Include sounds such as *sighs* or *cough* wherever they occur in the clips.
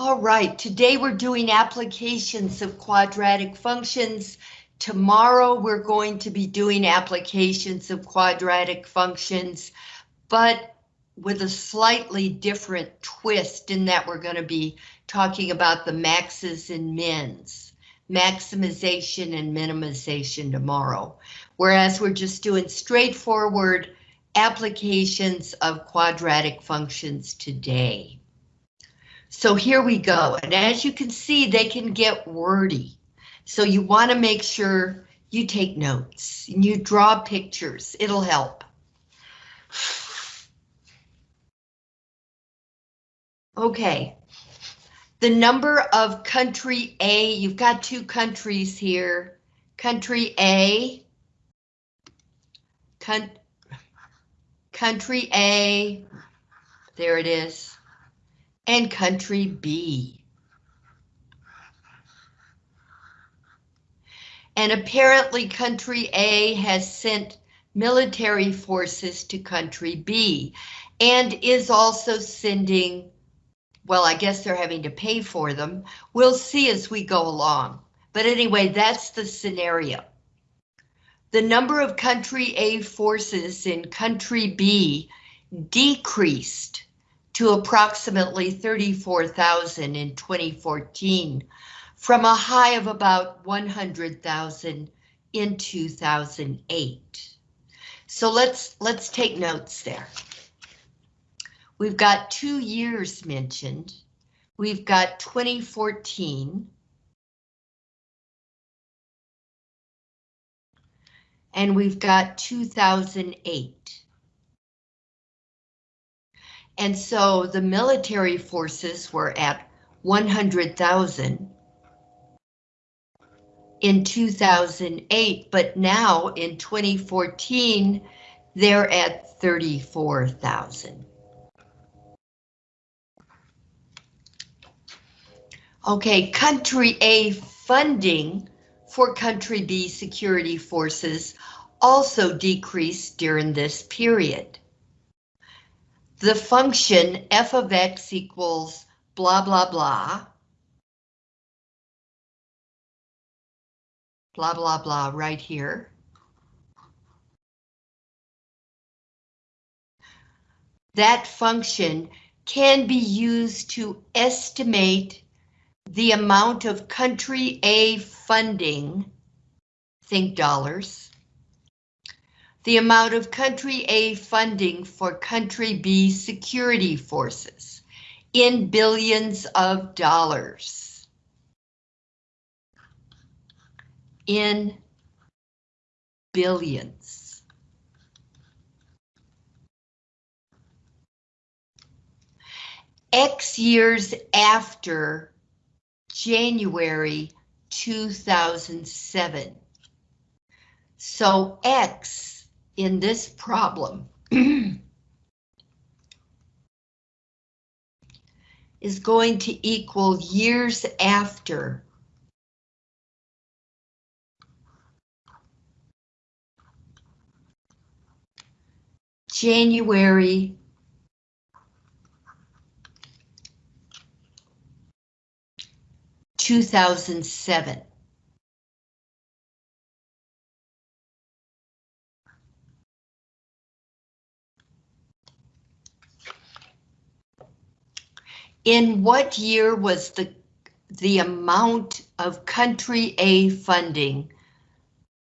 All right, today we're doing applications of quadratic functions. Tomorrow we're going to be doing applications of quadratic functions, but with a slightly different twist in that we're going to be talking about the maxes and mins, maximization and minimization tomorrow. Whereas we're just doing straightforward applications of quadratic functions today. So here we go. And as you can see, they can get wordy. So you want to make sure you take notes and you draw pictures. It'll help. Okay. The number of country A, you've got two countries here. Country A, country A, there it is and country B. And apparently country A has sent military forces to country B and is also sending, well, I guess they're having to pay for them. We'll see as we go along. But anyway, that's the scenario. The number of country A forces in country B decreased to approximately 34,000 in 2014 from a high of about 100,000 in 2008. So let's let's take notes there. We've got two years mentioned. We've got 2014. And we've got 2008. And so the military forces were at 100,000 in 2008, but now in 2014, they're at 34,000. Okay, country A funding for country B security forces also decreased during this period the function f of x equals blah, blah, blah. Blah, blah, blah right here. That function can be used to estimate the amount of country A funding, think dollars, the amount of country A funding for country B security forces in billions of dollars. In billions. X years after January 2007. So X in this problem. *clears throat* Is going to equal years after. January. 2007. In what year was the, the amount of country A funding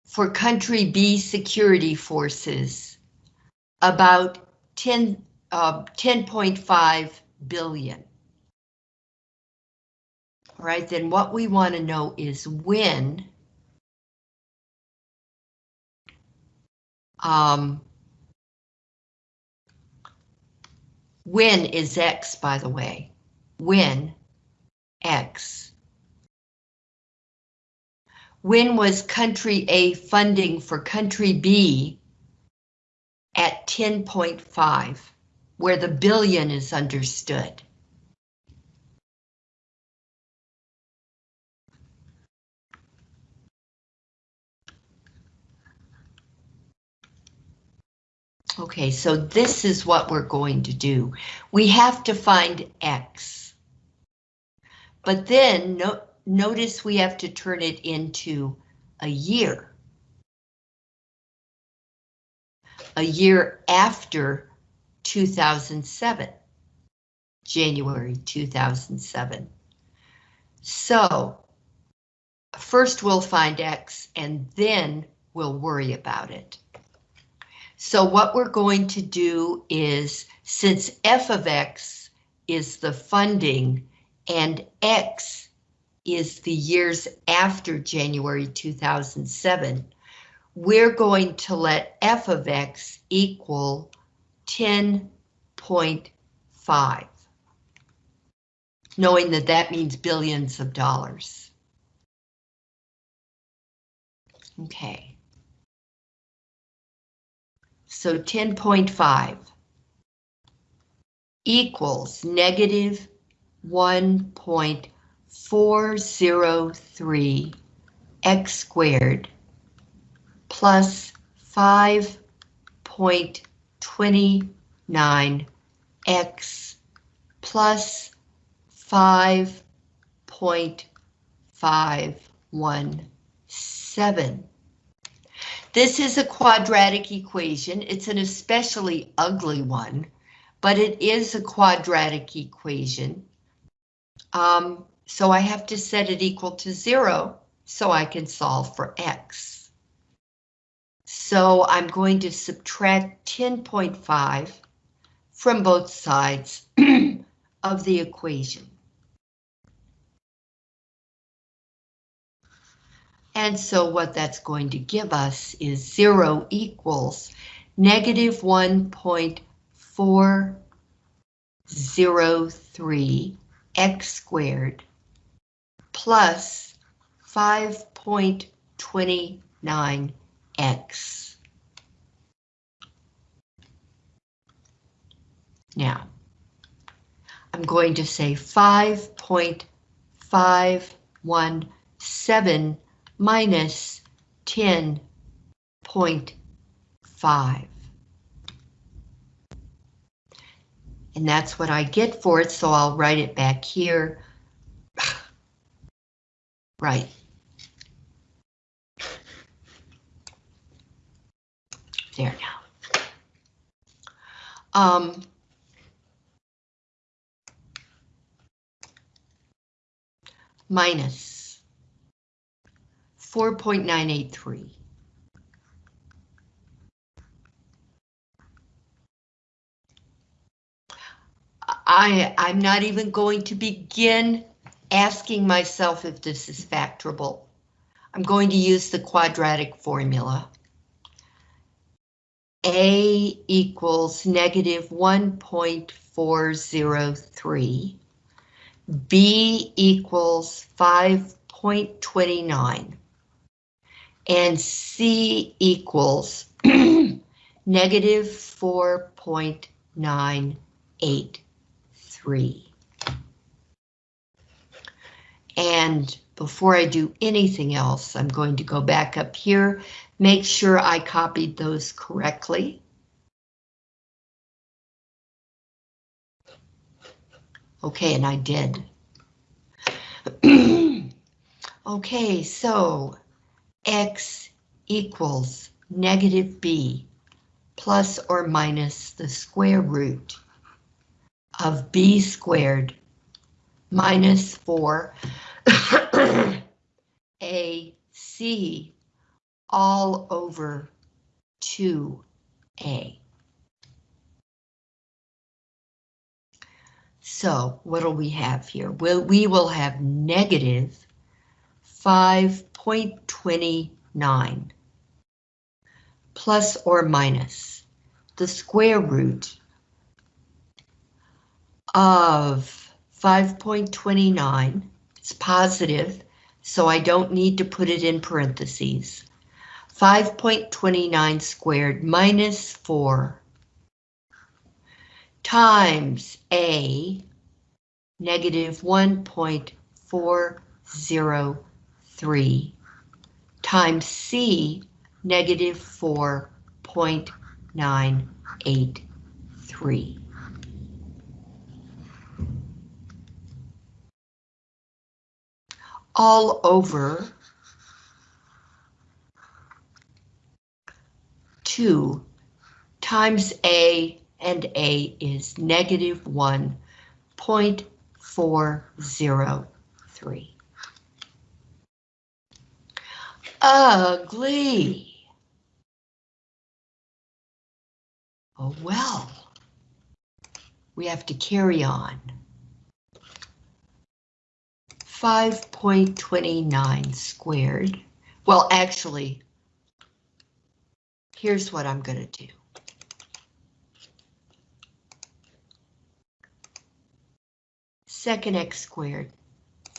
for country B security forces about 10, uh, 10.5 billion? All right, then what we want to know is when um, when is X, by the way? When X. When was country A funding for country B at 10.5, where the billion is understood? Okay, so this is what we're going to do. We have to find X. But then no, notice we have to turn it into a year. A year after 2007, January 2007. So first we'll find X and then we'll worry about it. So what we're going to do is, since f of x is the funding and x is the years after January 2007, we're going to let f of x equal 10.5, knowing that that means billions of dollars. Okay. So 10.5 equals negative 1.403 x squared plus 5.29 x plus 5.517 this is a quadratic equation. It's an especially ugly one, but it is a quadratic equation. Um, so I have to set it equal to zero so I can solve for x. So I'm going to subtract 10.5 from both sides *clears throat* of the equation. And so what that's going to give us is 0 equals negative 1.403 x squared plus 5.29x. Now, I'm going to say 5.517 minus 10.5. And that's what I get for it, so I'll write it back here. *sighs* right. There now. Um, minus 4.983. I, I'm not even going to begin asking myself if this is factorable. I'm going to use the quadratic formula. A equals negative 1.403. B equals 5.29 and C equals *clears throat* negative 4.983. And before I do anything else, I'm going to go back up here, make sure I copied those correctly. Okay, and I did. *clears throat* okay, so x equals negative b plus or minus the square root of b squared minus 4 *coughs* ac all over 2a. So what do we have here? Well, we will have negative 5.29 plus or minus the square root of 5.29. It's positive, so I don't need to put it in parentheses. 5.29 squared minus 4 times A negative 1.403 times C negative 4.983. all over 2 times A, and A is negative 1.403. Ugly. Oh well. We have to carry on. 5.29 squared. Well, actually, here's what I'm going to do. Second x squared,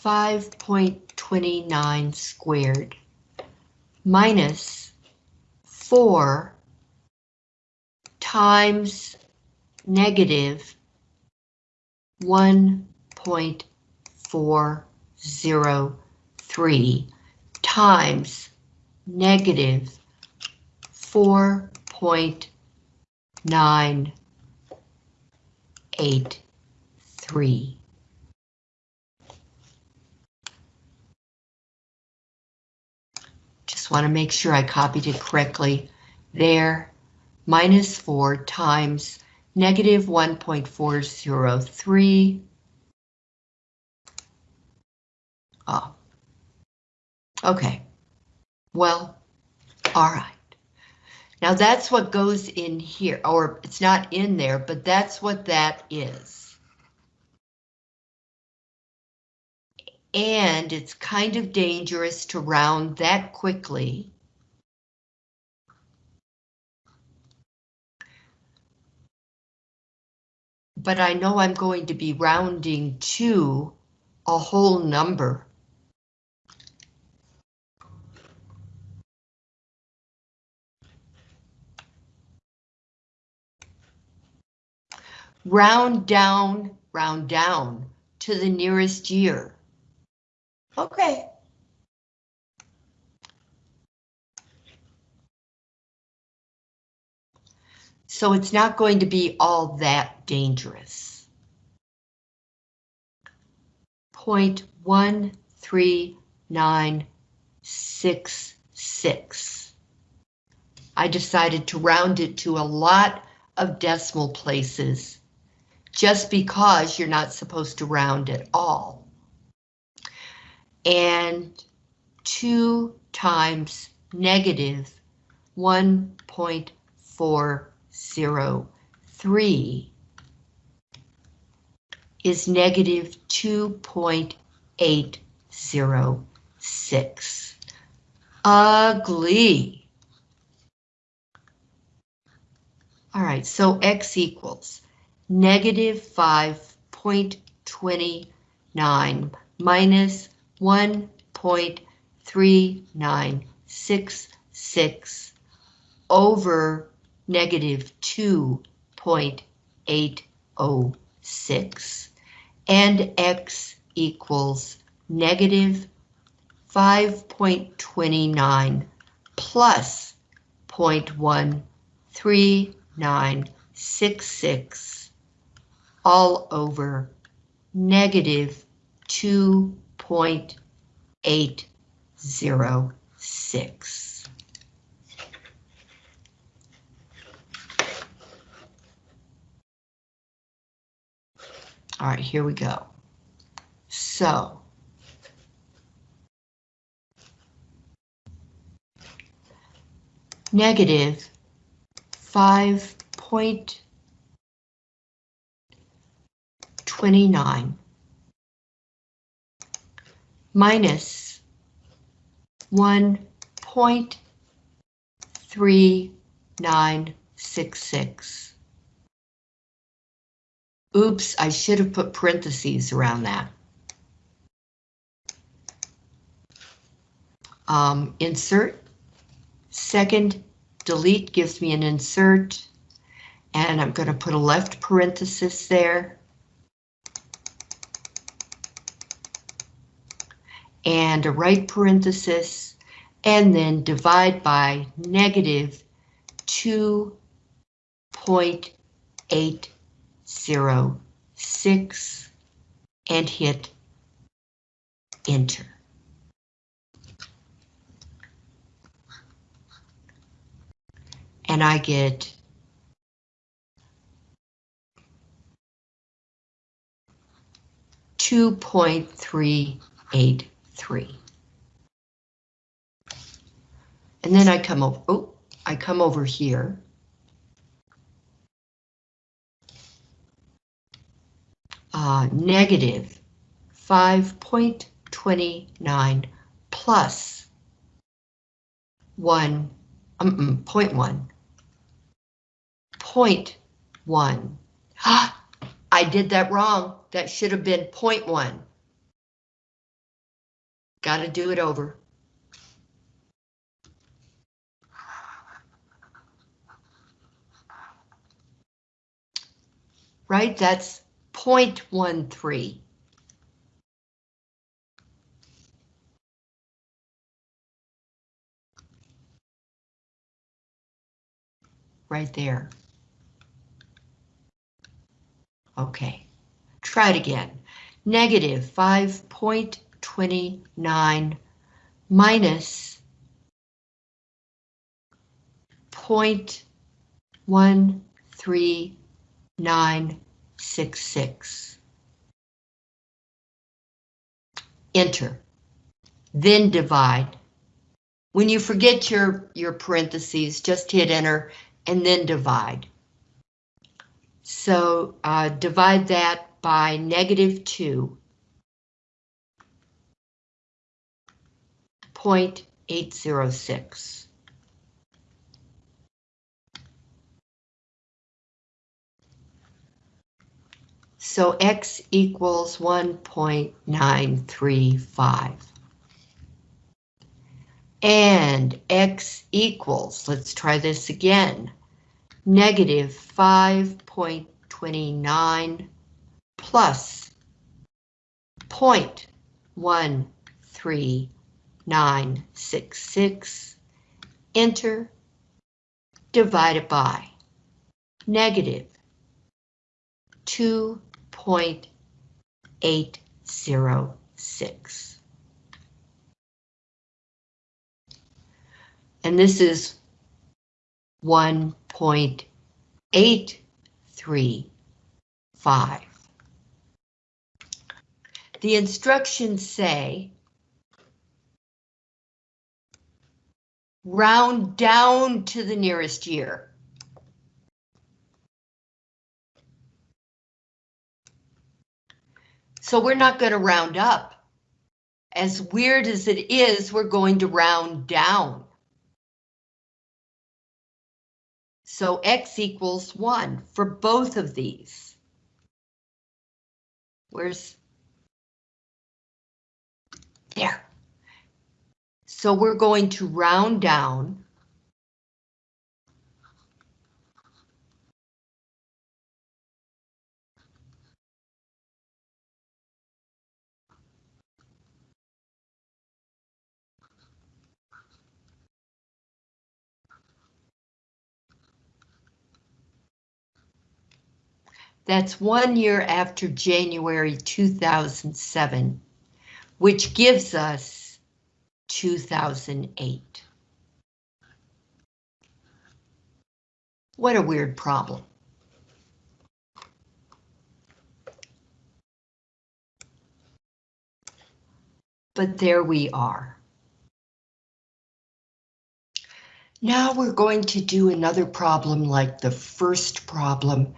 5.29 squared minus 4 times negative 1.403 times negative 4.983. Just want to make sure I copied it correctly. There, minus 4 times negative 1.403. Oh. Okay. Well, all right. Now that's what goes in here, or it's not in there, but that's what that is. And it's kind of dangerous to round that quickly. But I know I'm going to be rounding to a whole number. Round down, round down to the nearest year. Okay. So it's not going to be all that dangerous. 0.13966. I decided to round it to a lot of decimal places just because you're not supposed to round at all. And 2 times negative 1.403 is negative 2.806. Ugly. All right, so x equals negative 5.29 minus 1.3966 over negative 2.806 and x equals negative 5.29 plus 0.13966 all over negative 2.806. All right, here we go. So, negative 5. 29 minus 1.3966. Oops, I should have put parentheses around that. Um, insert, second delete gives me an insert, and I'm going to put a left parenthesis there. and a right parenthesis, and then divide by negative 2.806 and hit enter. And I get two point three eight three. And then I come over, oh, I come over here. Uh, negative 5.29 plus 1, um, um, 0.1, 0.1. *gasps* I did that wrong. That should have been 0.1. Got to do it over. Right, that's 0.13. Right there. Okay, try it again. Negative 5.29 minus 0.1396. Enter, then divide. When you forget your, your parentheses, just hit enter and then divide. So uh, divide that by negative 2. 0.806. So X equals 1.935. And X equals, let's try this again, negative 5.29 plus 0.13966, enter, divided by negative 2.806. And this is 1.835. The instructions say round down to the nearest year. So we're not going to round up. As weird as it is, we're going to round down. So X equals one for both of these. Where's there? So we're going to round down. That's one year after January 2007, which gives us 2008. What a weird problem. But there we are. Now we're going to do another problem like the first problem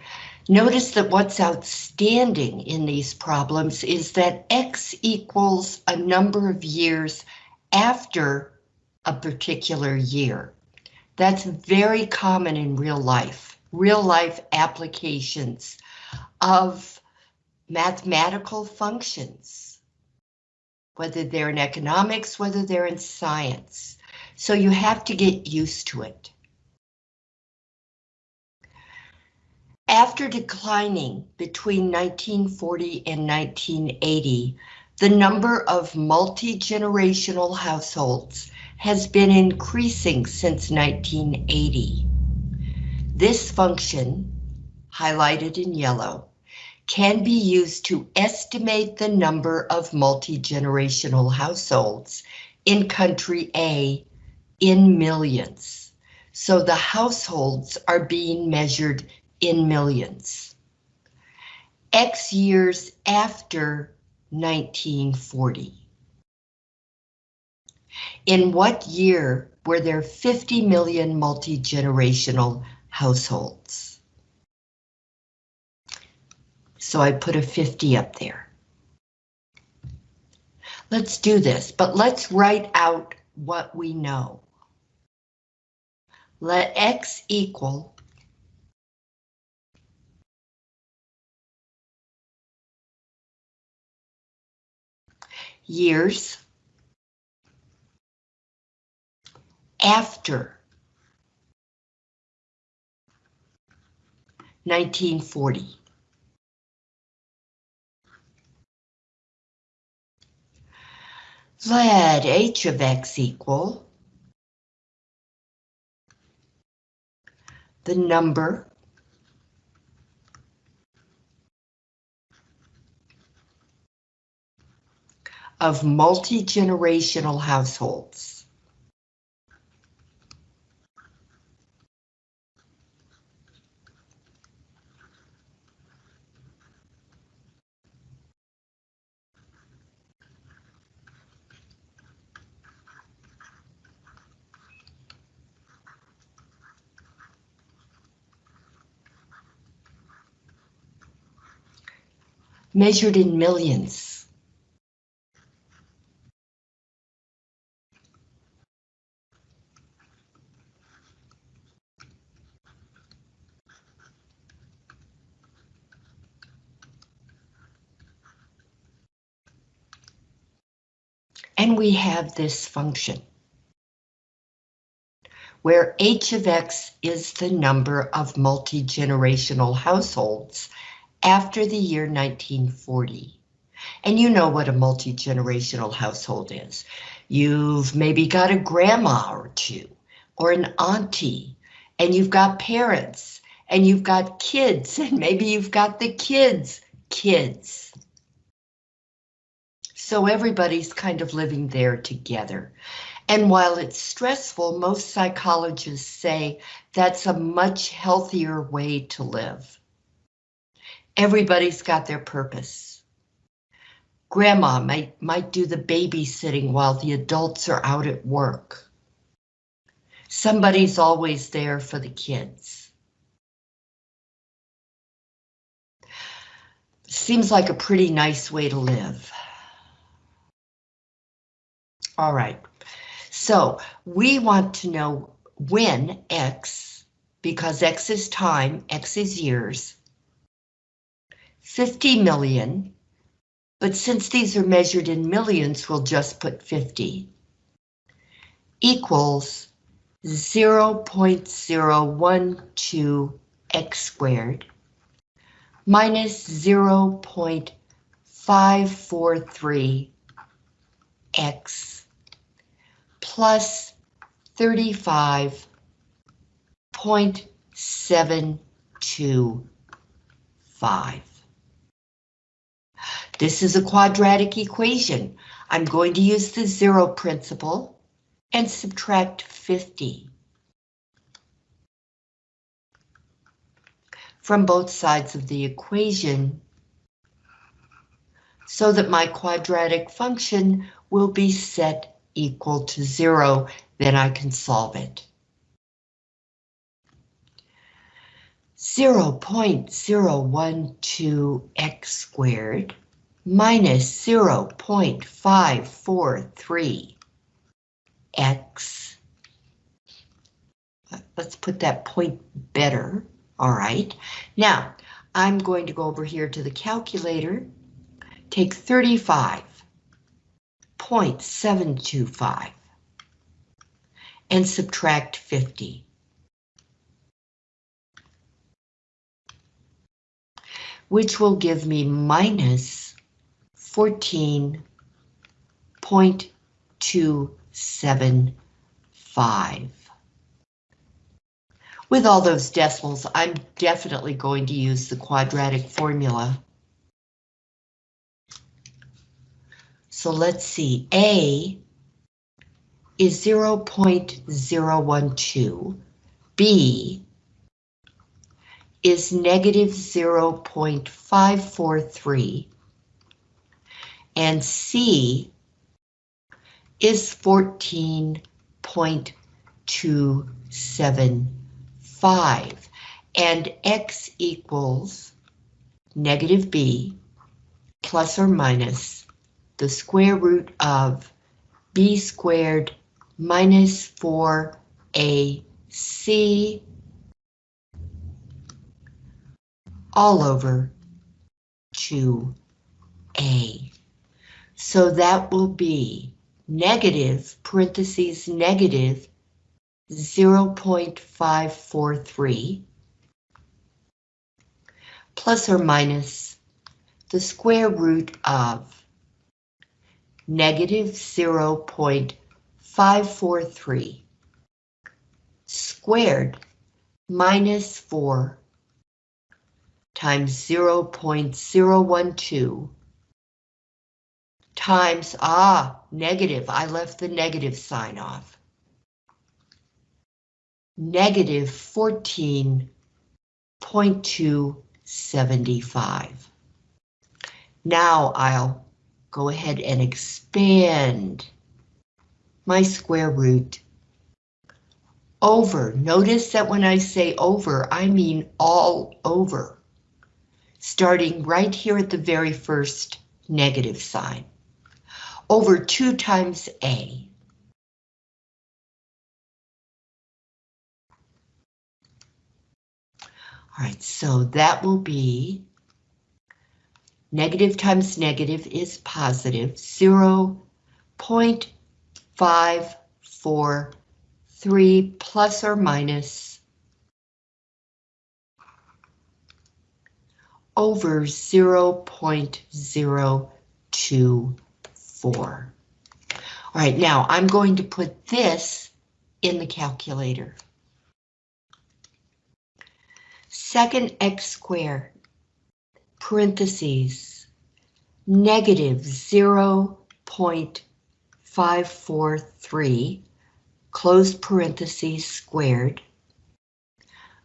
Notice that what's outstanding in these problems is that X equals a number of years after a particular year. That's very common in real life, real life applications of mathematical functions, whether they're in economics, whether they're in science. So you have to get used to it. After declining between 1940 and 1980, the number of multi-generational households has been increasing since 1980. This function, highlighted in yellow, can be used to estimate the number of multi-generational households in country A in millions. So the households are being measured in millions. X years after 1940. In what year were there 50 million multi-generational households? So I put a 50 up there. Let's do this, but let's write out what we know. Let X equal years after 1940. Let h of x equal the number of multi-generational households. measured in millions. And we have this function where h of x is the number of multi-generational households after the year 1940. And you know what a multi-generational household is. You've maybe got a grandma or two, or an auntie, and you've got parents, and you've got kids, *laughs* and maybe you've got the kids' kids. So everybody's kind of living there together. And while it's stressful, most psychologists say that's a much healthier way to live. Everybody's got their purpose. Grandma might, might do the babysitting while the adults are out at work. Somebody's always there for the kids. Seems like a pretty nice way to live. All right, so we want to know when X, because X is time, X is years, 50 million, but since these are measured in millions, we'll just put 50, equals 0.012 x squared minus 0.543 x plus 35.725. This is a quadratic equation. I'm going to use the zero principle and subtract 50 from both sides of the equation so that my quadratic function will be set equal to zero, then I can solve it. 0.012 x squared minus 0.543 x. Let's put that point better. All right. Now, I'm going to go over here to the calculator, take 35.725 and subtract 50. Which will give me minus 14.275. With all those decimals, I'm definitely going to use the quadratic formula. So let's see, A is 0.012, B is negative 0.543 and C is 14.275 and X equals negative B plus or minus the square root of B squared minus 4AC all over 2A. So that will be negative, parentheses, negative 0.543 plus or minus the square root of negative 0.543 squared minus 4 times 0.012 times, ah, negative, I left the negative sign off. Negative 14.275. Now I'll go ahead and expand my square root over. Notice that when I say over, I mean all over. Starting right here at the very first negative sign. Over 2 times A. All right, so that will be negative times negative is positive, 0 0.543 plus or minus over 0.024. All right, now I'm going to put this in the calculator. Second x squared parentheses, negative 0.543, close parentheses squared,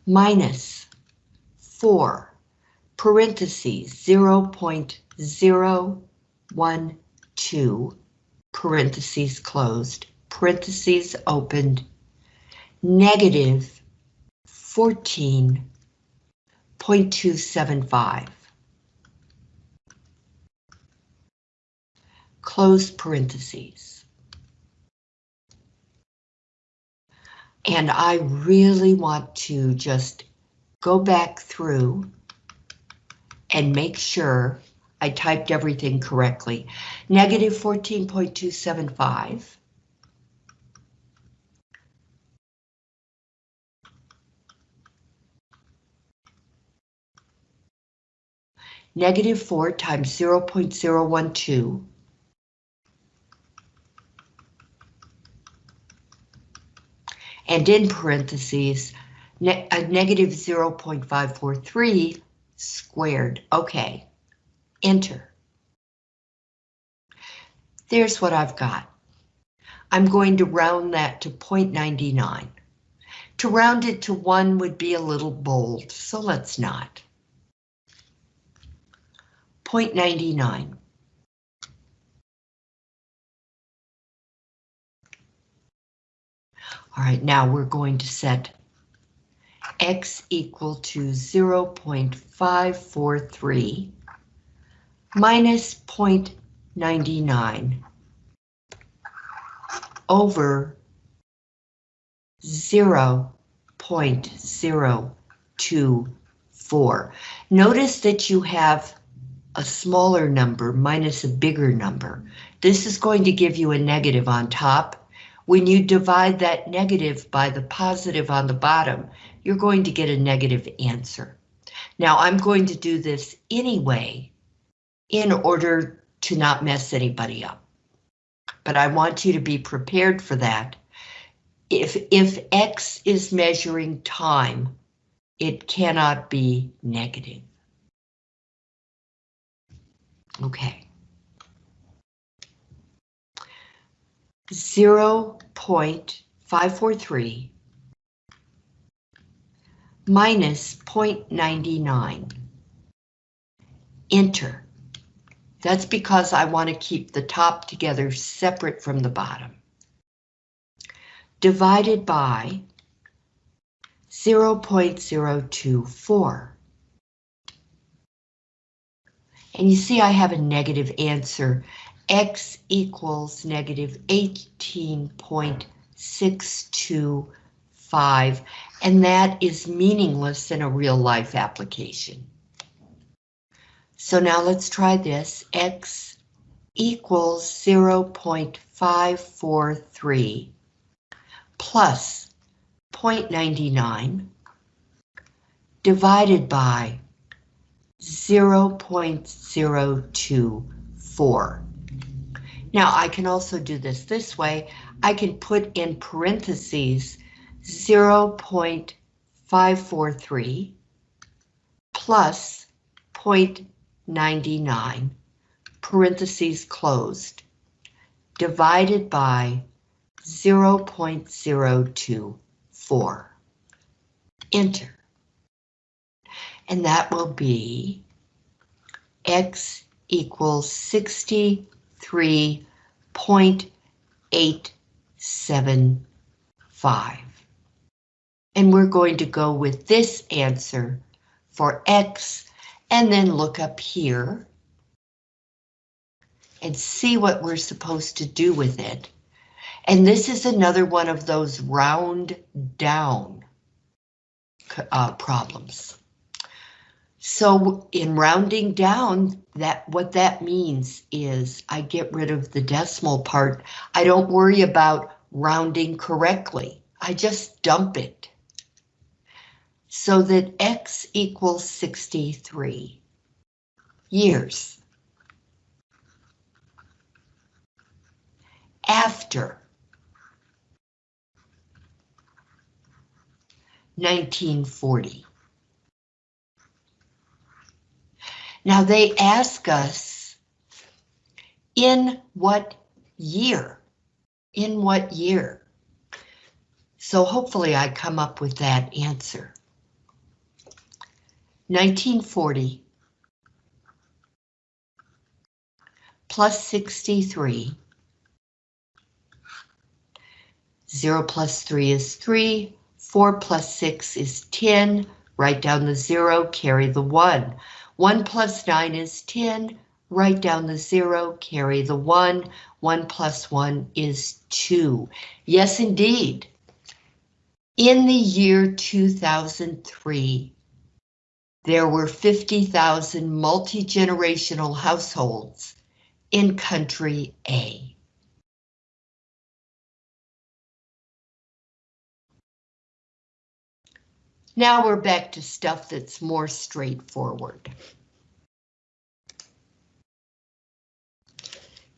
minus 4, parentheses 0.012, parentheses closed, parentheses opened, negative 14.275. close parentheses. And I really want to just go back through and make sure I typed everything correctly. Negative 14.275. Negative 4 times 0.012 and in parentheses, ne a negative 0.543 squared. Okay, enter. There's what I've got. I'm going to round that to 0.99. To round it to 1 would be a little bold, so let's not. 0.99. All right, now we're going to set x equal to 0.543 minus 0.99 over 0.024. Notice that you have a smaller number minus a bigger number. This is going to give you a negative on top when you divide that negative by the positive on the bottom, you're going to get a negative answer. Now I'm going to do this anyway in order to not mess anybody up. But I want you to be prepared for that. If, if X is measuring time, it cannot be negative. Okay. 0.543 minus 0.99. Enter. That's because I want to keep the top together separate from the bottom. Divided by 0.024. And you see I have a negative answer. X equals negative 18.625, and that is meaningless in a real life application. So now let's try this. X equals 0.543 plus 0.99 divided by 0.024. Now I can also do this this way. I can put in parentheses 0.543 plus 0.99, parentheses closed, divided by 0.024. Enter. And that will be X equals 63.875. And we're going to go with this answer for X and then look up here and see what we're supposed to do with it. And this is another one of those round down uh, problems. So in rounding down, that what that means is I get rid of the decimal part. I don't worry about rounding correctly. I just dump it. So that X equals 63 years. After 1940. Now they ask us, in what year? In what year? So hopefully I come up with that answer. 1940 plus 63. 0 plus 3 is 3. 4 plus 6 is 10. Write down the 0, carry the 1. 1 plus 9 is 10. Write down the 0, carry the 1. 1 plus 1 is 2. Yes, indeed. In the year 2003, there were 50,000 multi-generational households in country A. Now we're back to stuff that's more straightforward.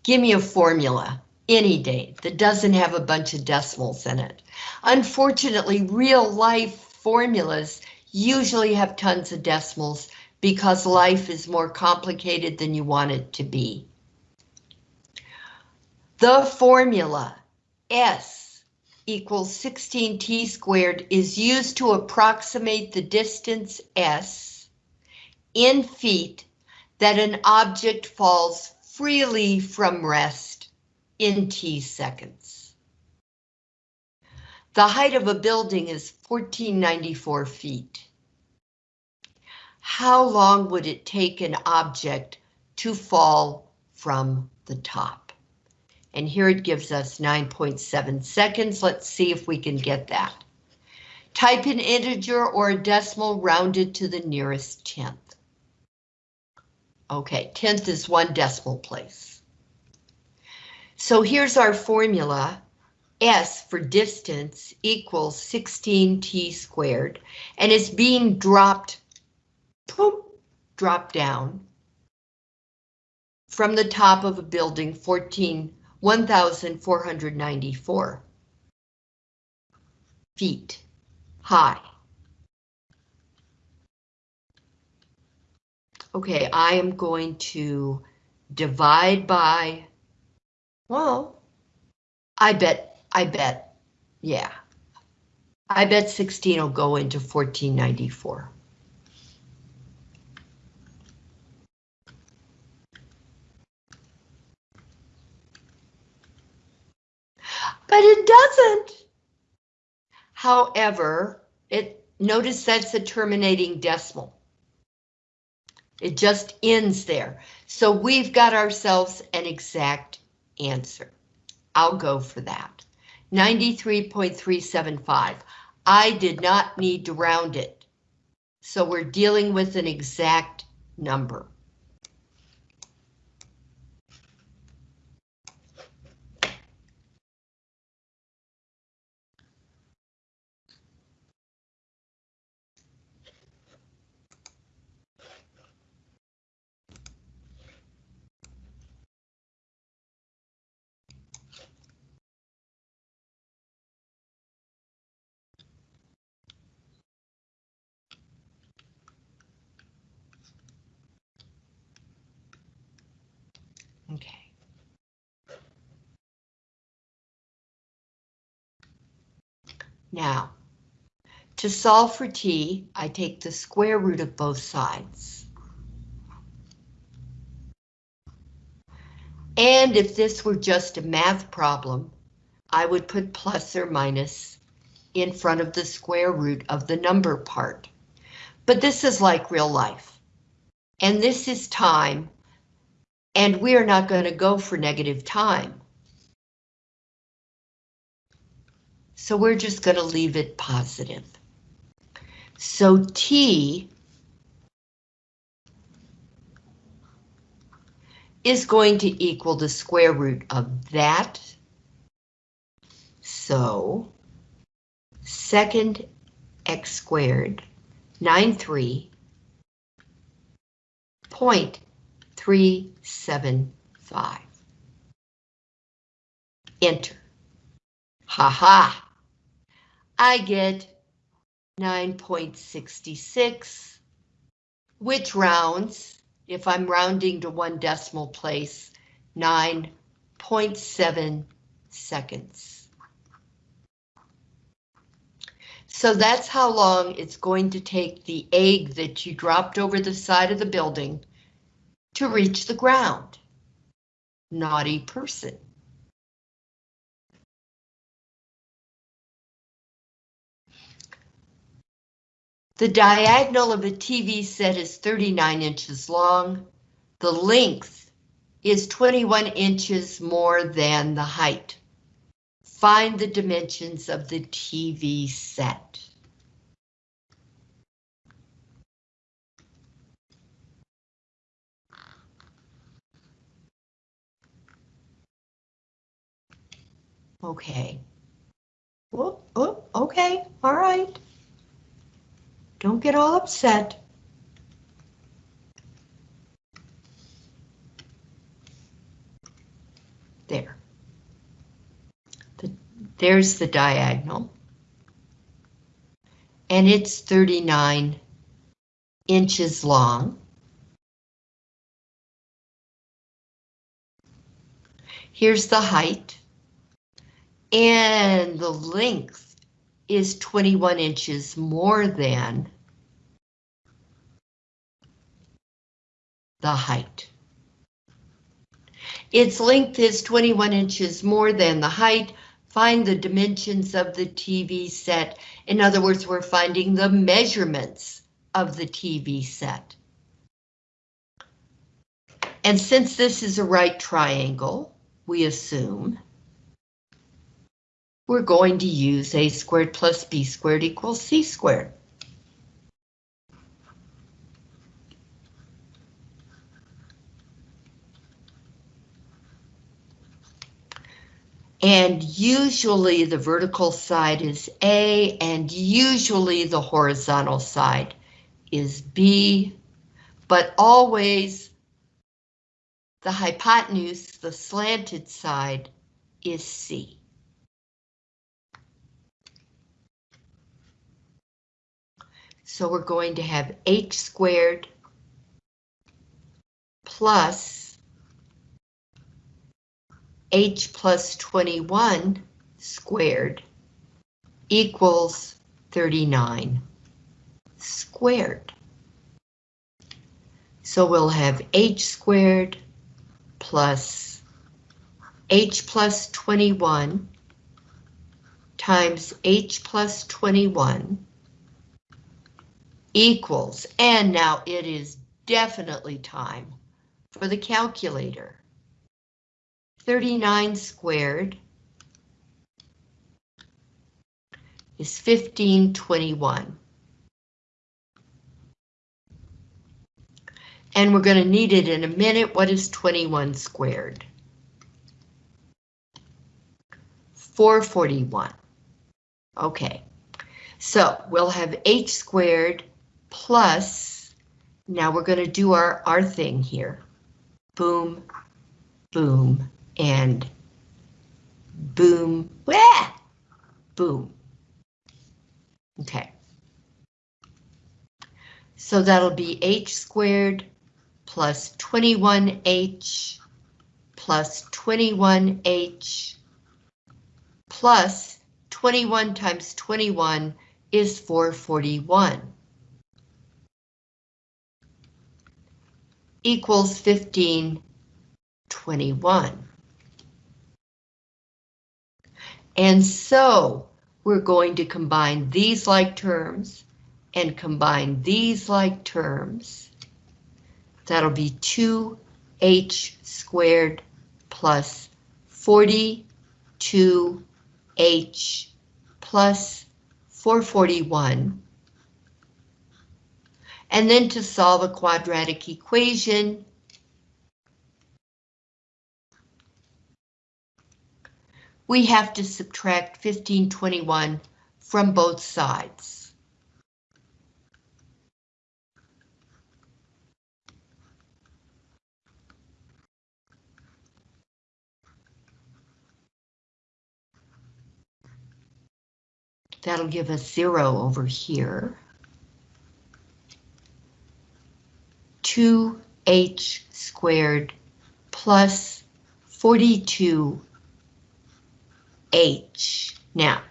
Give me a formula any day that doesn't have a bunch of decimals in it. Unfortunately, real life formulas usually have tons of decimals because life is more complicated than you want it to be. The formula S equals 16t squared is used to approximate the distance s in feet that an object falls freely from rest in t seconds. The height of a building is 1494 feet. How long would it take an object to fall from the top? And here it gives us 9.7 seconds. Let's see if we can get that. Type an integer or a decimal rounded to the nearest tenth. Okay, tenth is one decimal place. So here's our formula. S for distance equals 16t squared, and it's being dropped, boom, dropped down from the top of a building 14 1,494 feet high. Okay, I am going to divide by, well, I bet, I bet, yeah. I bet 16 will go into 1494. But it doesn't. However, it notice that's a terminating decimal. It just ends there. So we've got ourselves an exact answer. I'll go for that. 93.375. I did not need to round it. So we're dealing with an exact number. Now, to solve for t, I take the square root of both sides. And if this were just a math problem, I would put plus or minus in front of the square root of the number part. But this is like real life. And this is time and we're not going to go for negative time. So we're just going to leave it positive. So T is going to equal the square root of that. So second x squared, 9, 3, point 375. Enter. Ha ha. I get 9.66, which rounds, if I'm rounding to one decimal place, 9.7 seconds. So that's how long it's going to take the egg that you dropped over the side of the building to reach the ground. Naughty person. The diagonal of a TV set is 39 inches long. The length is 21 inches more than the height. Find the dimensions of the TV set. Okay. Oh, oh, okay, all right. Don't get all upset. There. The, there's the diagonal. And it's 39 inches long. Here's the height and the length is 21 inches more than the height. Its length is 21 inches more than the height. Find the dimensions of the TV set. In other words, we're finding the measurements of the TV set. And since this is a right triangle, we assume we're going to use a squared plus b squared equals c squared. And usually the vertical side is A and usually the horizontal side is B, but always the hypotenuse, the slanted side, is C. So we're going to have h squared plus h plus 21 squared equals 39 squared. So we'll have h squared plus h plus 21 times h plus 21 equals, and now it is definitely time for the calculator. 39 squared is 1521. And we're going to need it in a minute. What is 21 squared? 441. Okay, so we'll have h squared plus, now we're going to do our, our thing here. Boom, boom, and boom, wah, boom. Okay. So that'll be h squared plus 21h plus 21h plus 21 times 21 is 441. Equals 1521. And so we're going to combine these like terms and combine these like terms. That'll be 2h squared plus 42h plus 441. And then to solve a quadratic equation, we have to subtract 1521 from both sides. That'll give us zero over here. 2h squared plus 42 H. Now,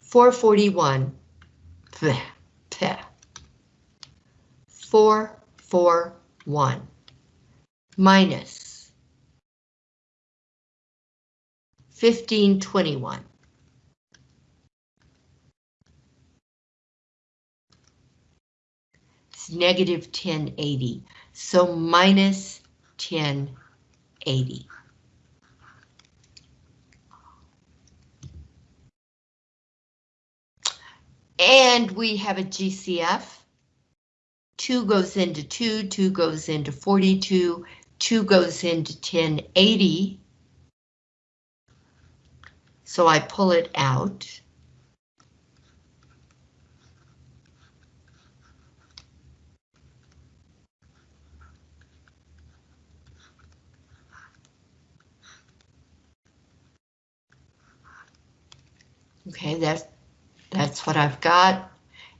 441, bleh, bleh, 441 minus 1521. It's negative 1080, so minus 1080. And we have a GCF. 2 goes into 2, 2 goes into 42, 2 goes into 1080. So I pull it out. Okay, that's that's what I've got.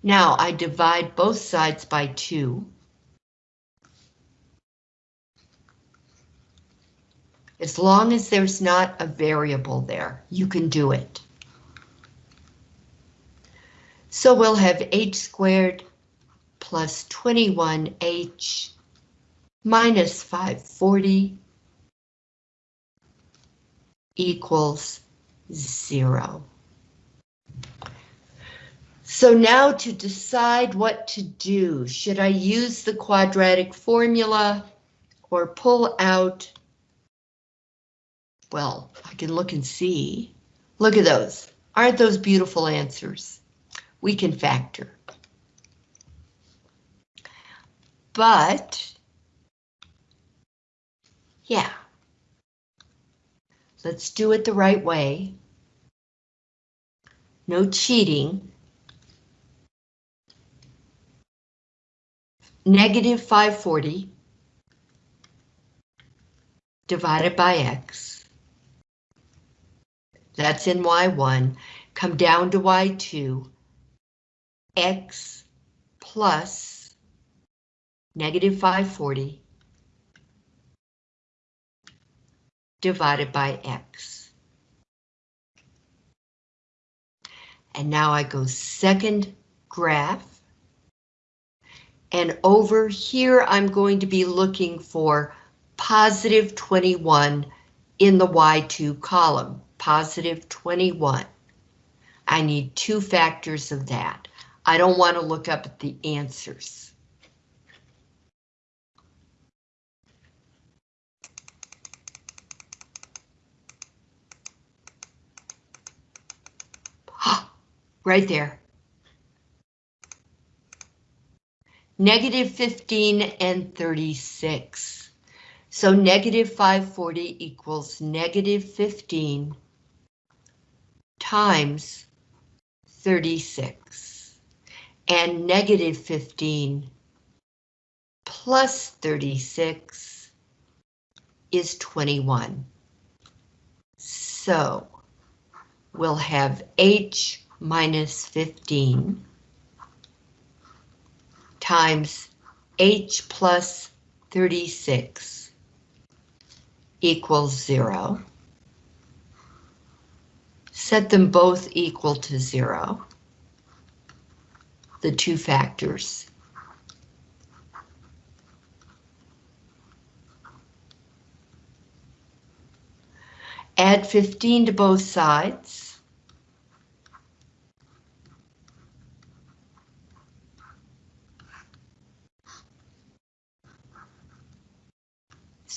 Now I divide both sides by 2. As long as there's not a variable there, you can do it. So we'll have h squared plus 21h minus 540 equals zero. So now to decide what to do, should I use the quadratic formula or pull out? Well, I can look and see. Look at those. Aren't those beautiful answers? We can factor. But, yeah, let's do it the right way. No cheating. Negative 540 divided by x. That's in y1. Come down to y2. x plus negative 540 divided by x. And now I go second graph. And over here, I'm going to be looking for positive 21 in the Y2 column, positive 21. I need two factors of that. I don't want to look up at the answers. *gasps* Right there. Negative 15 and 36. So negative 540 equals negative 15 times 36. And negative 15 plus 36 is 21. So we'll have H minus 15 times H plus 36 equals zero. Set them both equal to zero. The two factors. Add 15 to both sides.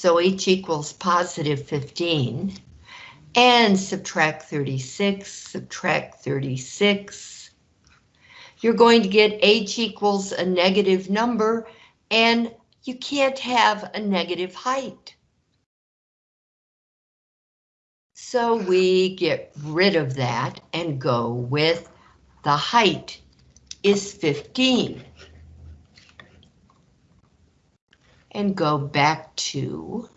So H equals positive 15. And subtract 36, subtract 36. You're going to get H equals a negative number, and you can't have a negative height. So we get rid of that and go with the height is 15. And go back to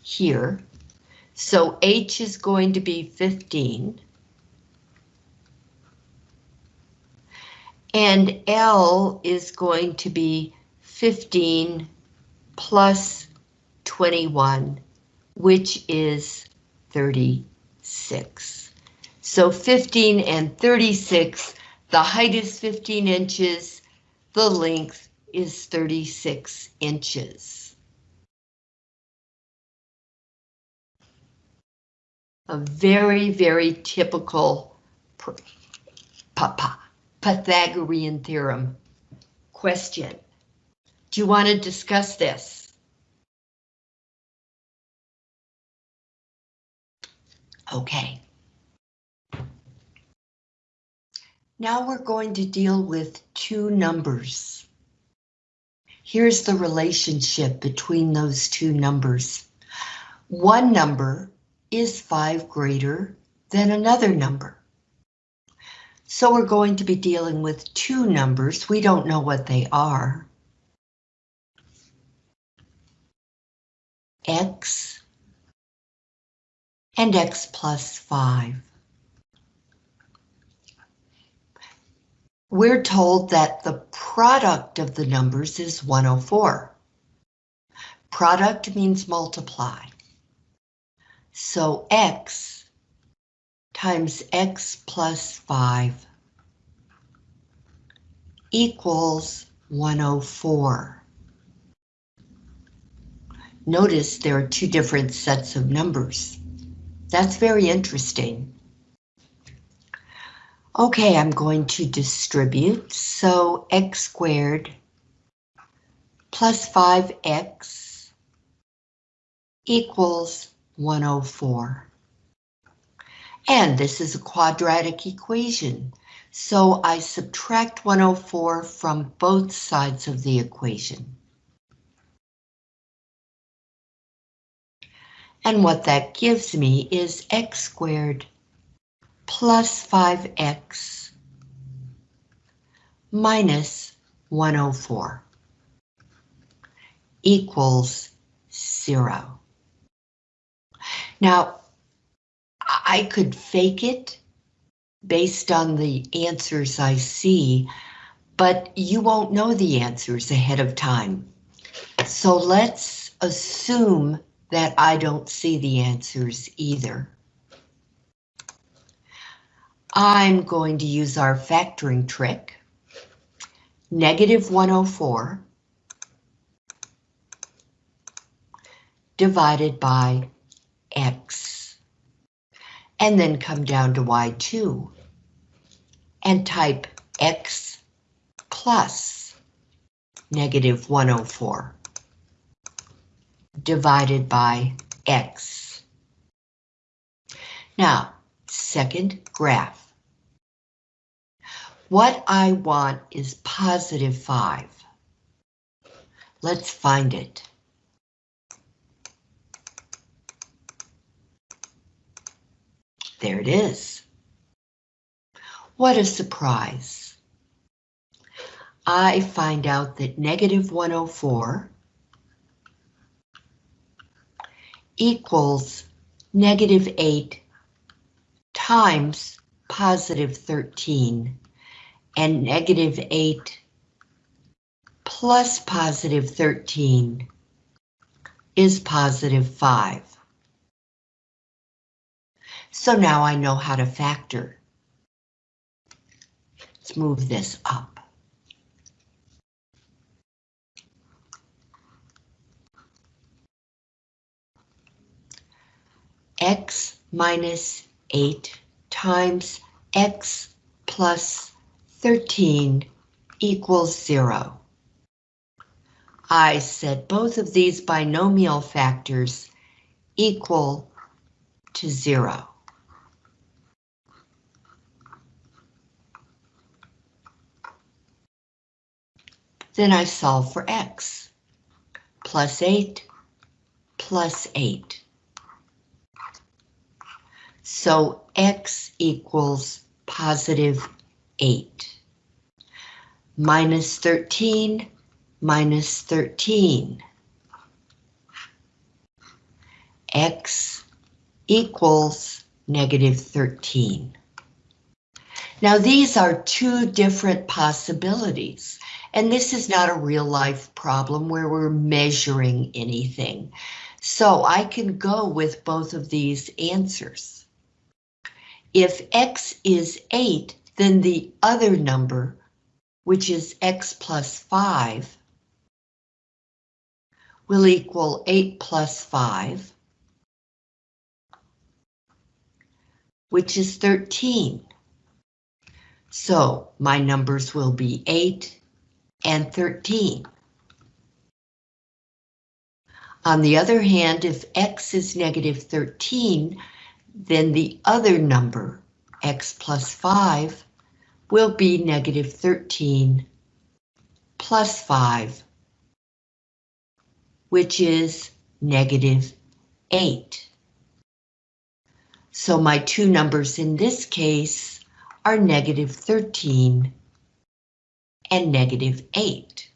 here. So H is going to be 15. And L is going to be 15 plus 21, which is 36. So 15 and 36, the height is 15 inches, the length is 36 inches. A very, very typical Pythagorean theorem question. Do you want to discuss this? Okay. Now we're going to deal with two numbers. Here's the relationship between those two numbers. One number is 5 greater than another number. So we're going to be dealing with two numbers. We don't know what they are. X and X plus 5. We're told that the product of the numbers is 104. Product means multiply. So x times x plus 5 equals 104. Notice there are two different sets of numbers. That's very interesting. Okay, I'm going to distribute, so x squared plus 5x equals 104. And this is a quadratic equation, so I subtract 104 from both sides of the equation. And what that gives me is x squared plus 5x minus 104 equals zero. Now, I could fake it based on the answers I see, but you won't know the answers ahead of time. So let's assume that I don't see the answers either. I'm going to use our factoring trick. Negative 104 divided by x. And then come down to y2 and type x plus negative 104 divided by x. Now, second graph. What I want is positive 5. Let's find it. There it is. What a surprise. I find out that negative 104 equals negative 8 times positive 13 and negative 8 plus positive 13 is positive 5. So now I know how to factor. Let's move this up. X minus 8 times X plus 13 equals 0. I set both of these binomial factors equal to 0. Then I solve for x. Plus 8, plus 8. So x equals positive 8. Minus 13, minus 13. x equals negative 13. Now these are two different possibilities. And this is not a real life problem where we're measuring anything. So I can go with both of these answers. If x is 8, then the other number, which is x plus 5, will equal 8 plus 5, which is 13. So my numbers will be 8 and 13. On the other hand, if x is negative 13, then the other number, x plus 5, will be negative 13 plus 5, which is negative 8. So my two numbers in this case are negative 13 and negative 8.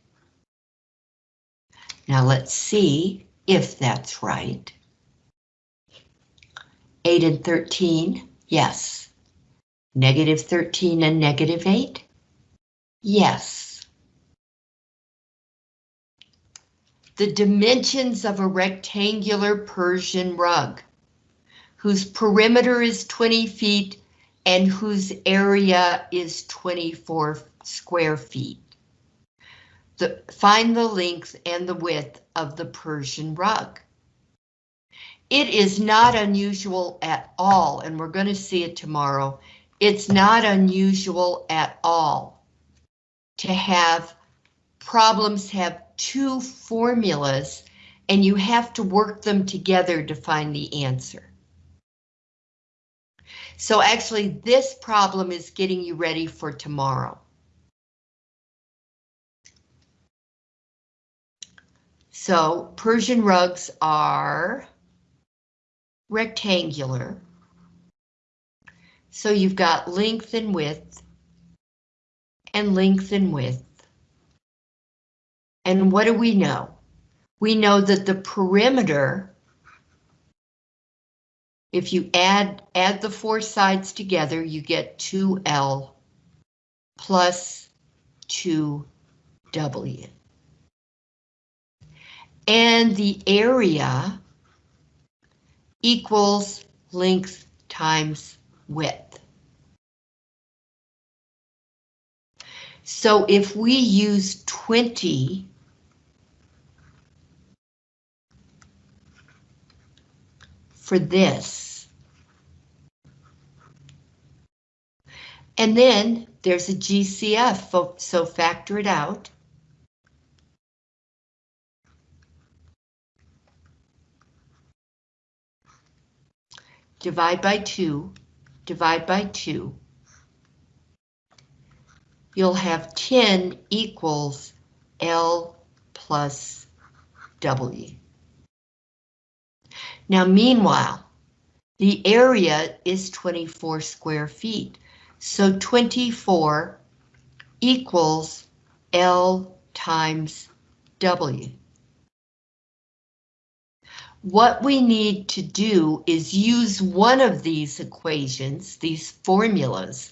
Now let's see if that's right. 8 and 13, yes. Negative 13 and negative 8, yes. The dimensions of a rectangular Persian rug, whose perimeter is 20 feet and whose area is 24 square feet. The, find the length and the width of the Persian rug. It is not unusual at all, and we're going to see it tomorrow. It's not unusual at all to have problems have two formulas and you have to work them together to find the answer. So actually this problem is getting you ready for tomorrow. So Persian rugs are rectangular. So you've got length and width and length and width. And what do we know? We know that the perimeter, if you add, add the four sides together, you get 2L plus 2W and the area equals length times width. So if we use 20 for this, and then there's a GCF, so factor it out. Divide by 2, divide by 2 you'll have 10 equals L plus W. Now, meanwhile, the area is 24 square feet, so 24 equals L times W. What we need to do is use one of these equations, these formulas,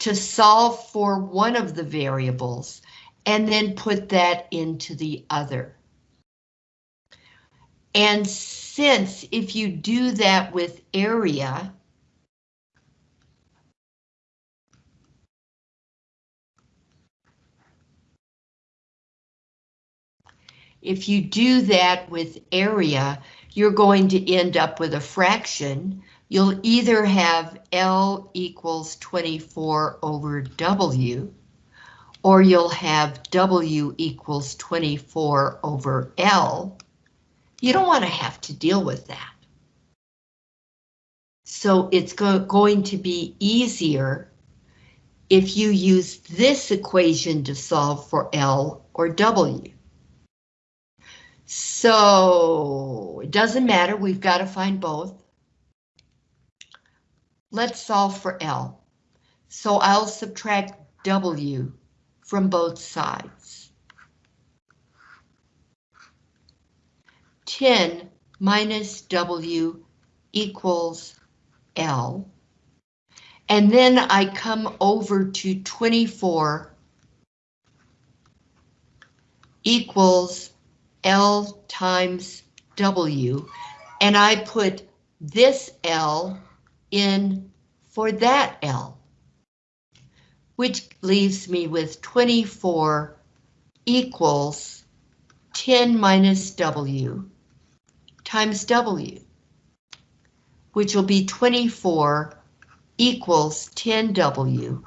to solve for one of the variables and then put that into the other. And since if you do that with area, if you do that with area, you're going to end up with a fraction you'll either have L equals 24 over W, or you'll have W equals 24 over L. You don't want to have to deal with that. So it's go going to be easier if you use this equation to solve for L or W. So it doesn't matter, we've got to find both. Let's solve for L. So I'll subtract W from both sides. 10 minus W equals L. And then I come over to 24 equals L times W, and I put this L in for that L, which leaves me with 24 equals 10 minus W times W, which will be 24 equals 10W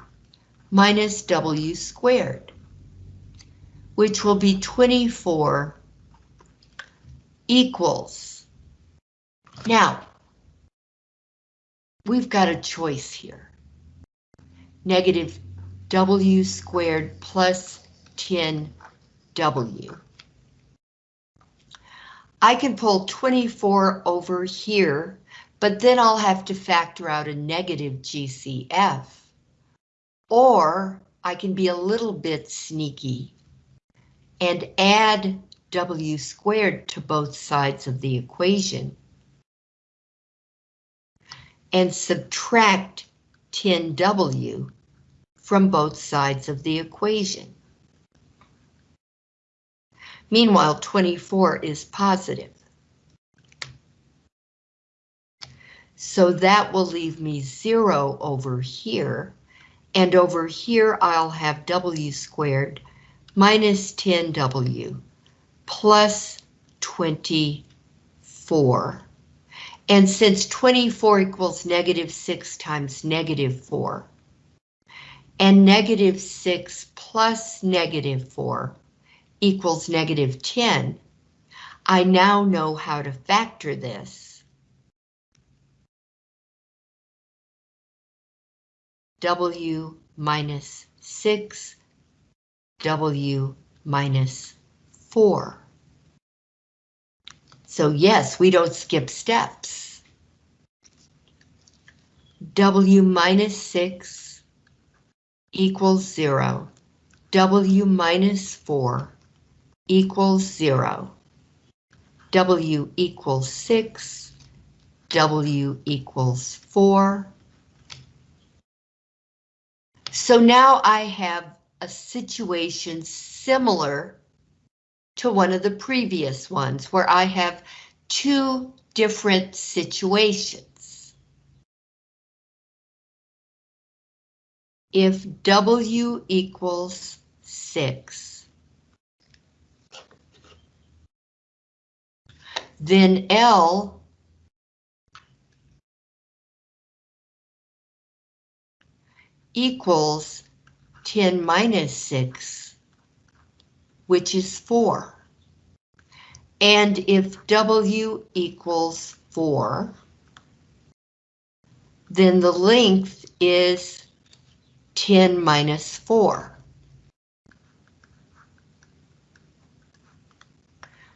minus W squared, which will be 24 equals. Now, we've got a choice here. Negative W squared plus 10W. I can pull 24 over here, but then I'll have to factor out a negative GCF. Or I can be a little bit sneaky and add W squared to both sides of the equation and subtract 10W from both sides of the equation. Meanwhile, 24 is positive. So that will leave me zero over here, and over here I'll have W squared minus 10W plus 24 and since 24 equals negative 6 times negative 4, and negative 6 plus negative 4 equals negative 10, I now know how to factor this. W minus 6, W minus 4. So yes, we don't skip steps. W minus 6 equals 0. W minus 4 equals 0. W equals 6. W equals 4. So now I have a situation similar to one of the previous ones where I have two different situations. If W equals 6. Then L equals 10 minus 6, which is 4. And if W equals 4, then the length is 10 minus 4.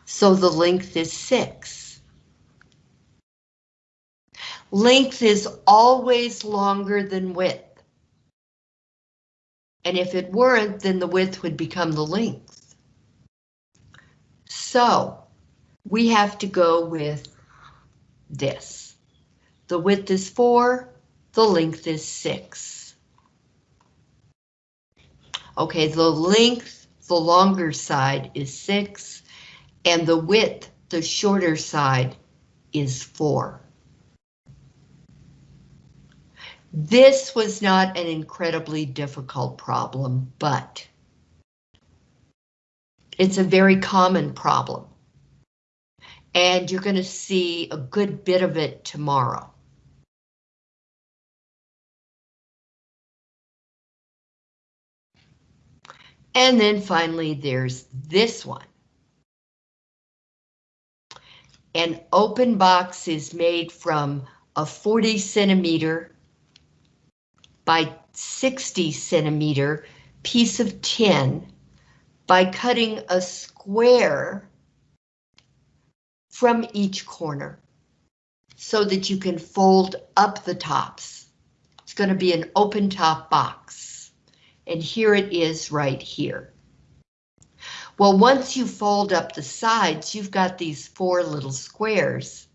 So the length is 6. Length is always longer than width. And if it weren't, then the width would become the length. So we have to go with this. The width is 4, the length is 6. Okay, the length, the longer side is 6, and the width, the shorter side, is 4. This was not an incredibly difficult problem, but it's a very common problem. And you're going to see a good bit of it tomorrow. And then finally, there's this one. An open box is made from a 40 centimeter by 60 centimeter piece of tin by cutting a square from each corner so that you can fold up the tops. It's going to be an open top box. And here it is right here. Well, once you fold up the sides, you've got these four little squares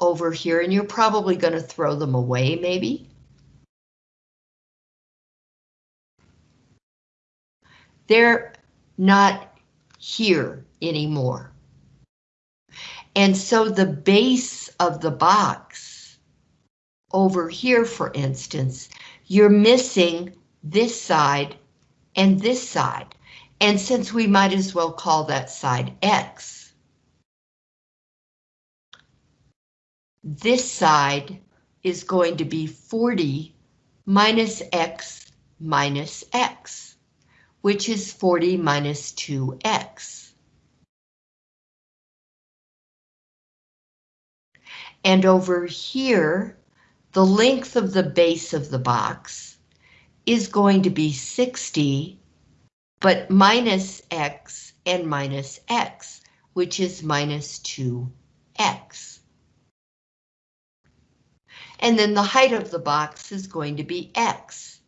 over here, and you're probably going to throw them away, maybe. They're not here anymore. And so the base of the box over here, for instance, you're missing this side and this side. And since we might as well call that side X, this side is going to be 40 minus X minus X which is 40 minus 2x. And over here, the length of the base of the box is going to be 60, but minus x and minus x, which is minus 2x. And then the height of the box is going to be x.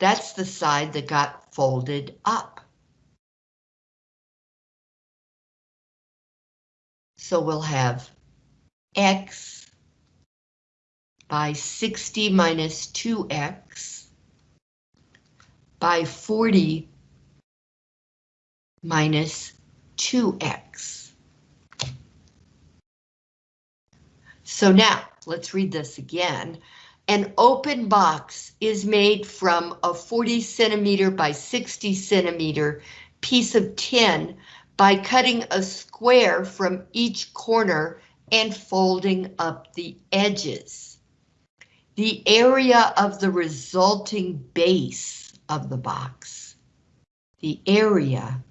That's the side that got folded up. So we'll have x by 60 minus 2x by 40 minus 2x. So now, let's read this again. An open box is made from a 40 centimeter by 60 centimeter piece of tin by cutting a square from each corner and folding up the edges. The area of the resulting base of the box, the area,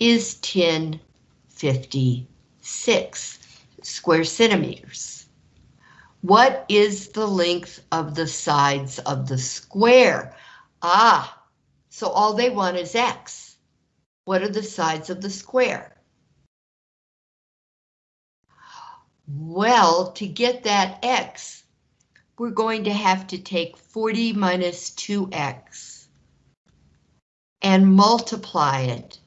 is 1056 square centimeters. What is the length of the sides of the square? Ah, so all they want is X. What are the sides of the square? Well, to get that X, we're going to have to take 40 minus 2X and multiply it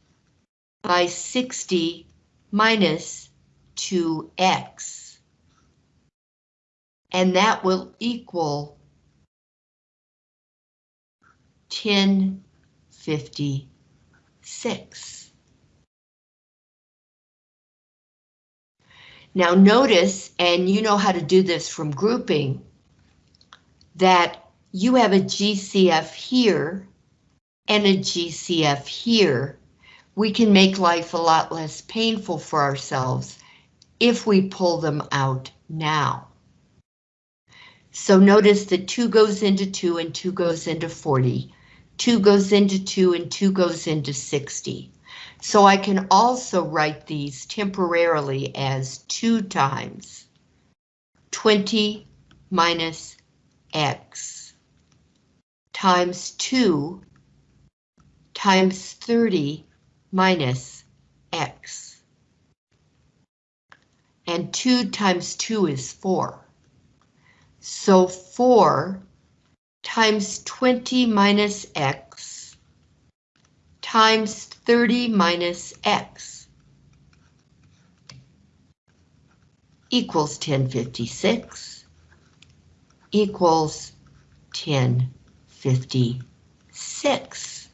by 60 minus 2X and that will equal 1056. Now notice, and you know how to do this from grouping, that you have a GCF here and a GCF here, we can make life a lot less painful for ourselves if we pull them out now. So notice that 2 goes into 2 and 2 goes into 40. 2 goes into 2 and 2 goes into 60. So I can also write these temporarily as 2 times 20 minus x times 2 times 30 minus x. And 2 times 2 is 4. So 4 times 20 minus x times 30 minus x equals 1056 equals 1056.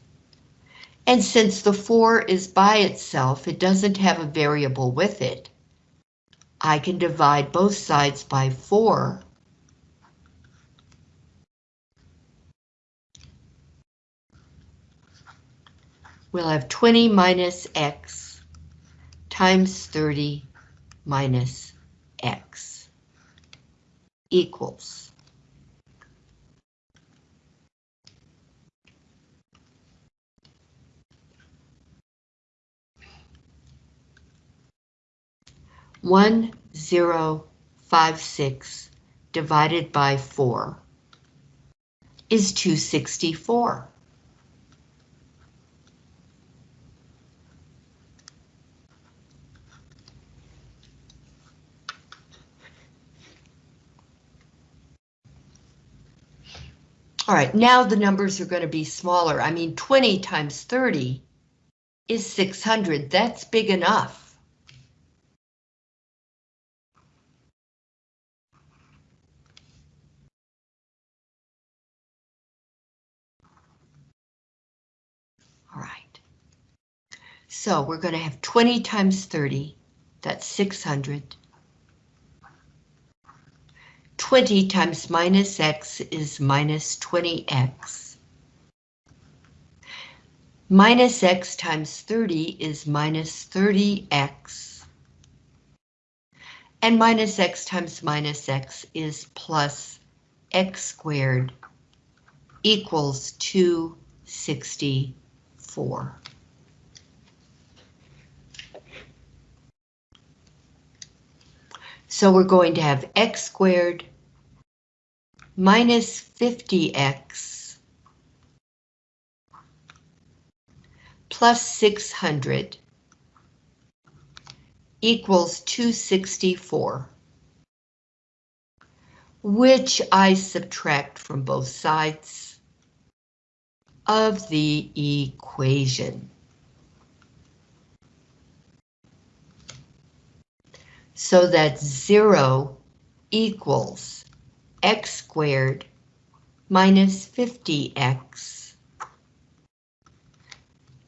And since the 4 is by itself, it doesn't have a variable with it. I can divide both sides by 4 we'll have 20 minus x times 30 minus x equals one zero five six divided by four is 264. All right, now the numbers are going to be smaller. I mean, 20 times 30 is 600. That's big enough. All right. So we're going to have 20 times 30. That's 600. 20 times minus x is minus 20x. Minus x times 30 is minus 30x. And minus x times minus x is plus x squared equals 264. So we're going to have x squared minus 50x plus 600 equals 264, which I subtract from both sides of the equation. So that 0 equals x squared minus 50x.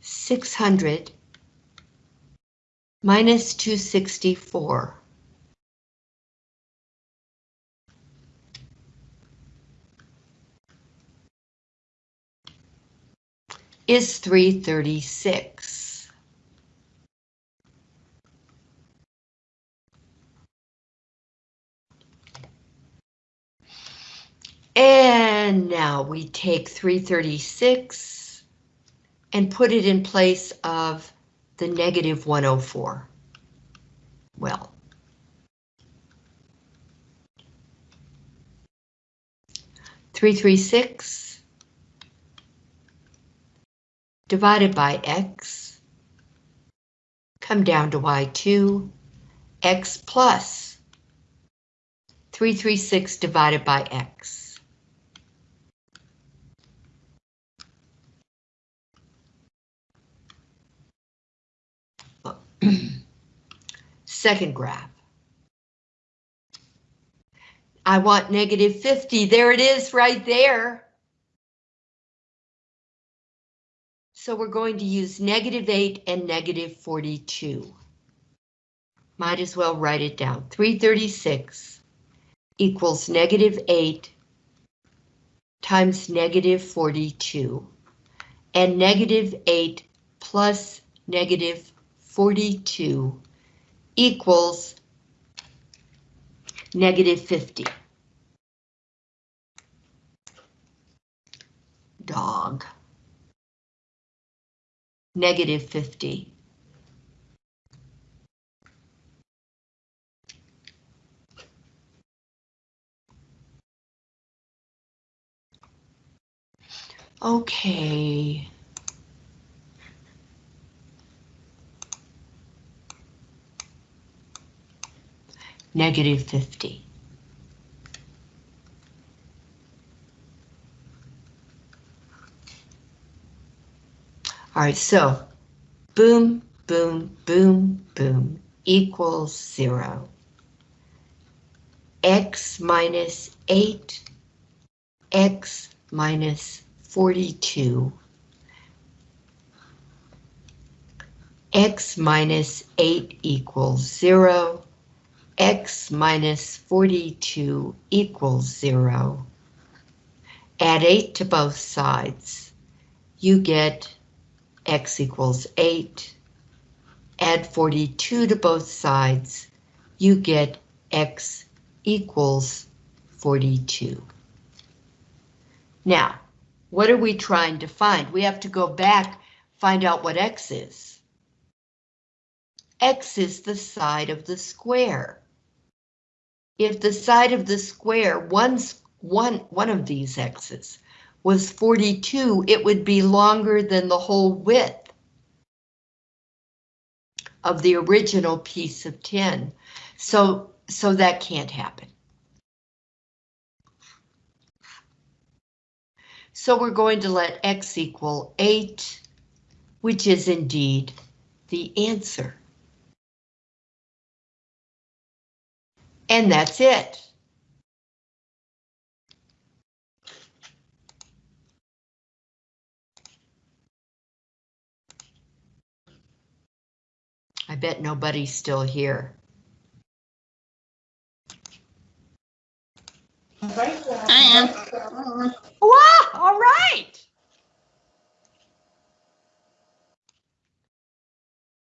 600 minus 264. is 336. And now we take 336 and put it in place of the negative 104. Well, Three three six divided by x, come down to y2, x plus 336 divided by x. Second graph. I want negative 50. There it is right there. So we're going to use negative 8 and negative 42. Might as well write it down. 336 equals negative 8 times negative 42. and negative 8 plus negative 42 equals negative 50. Dog. Negative 50. Okay. Negative 50. All right, so boom, boom, boom, boom equals zero. X minus eight, X minus 42. X minus 8 equals 0. X minus 42 equals 0. Add 8 to both sides. You get X equals 8. Add 42 to both sides. You get X equals 42. Now, what are we trying to find? We have to go back, find out what X is. X is the side of the square. If the side of the square, one's, one, one of these X's, was 42, it would be longer than the whole width of the original piece of tin. So, so that can't happen. So we're going to let x equal 8, which is indeed the answer. And that's it. I bet nobody's still here. I am. Wow, all right.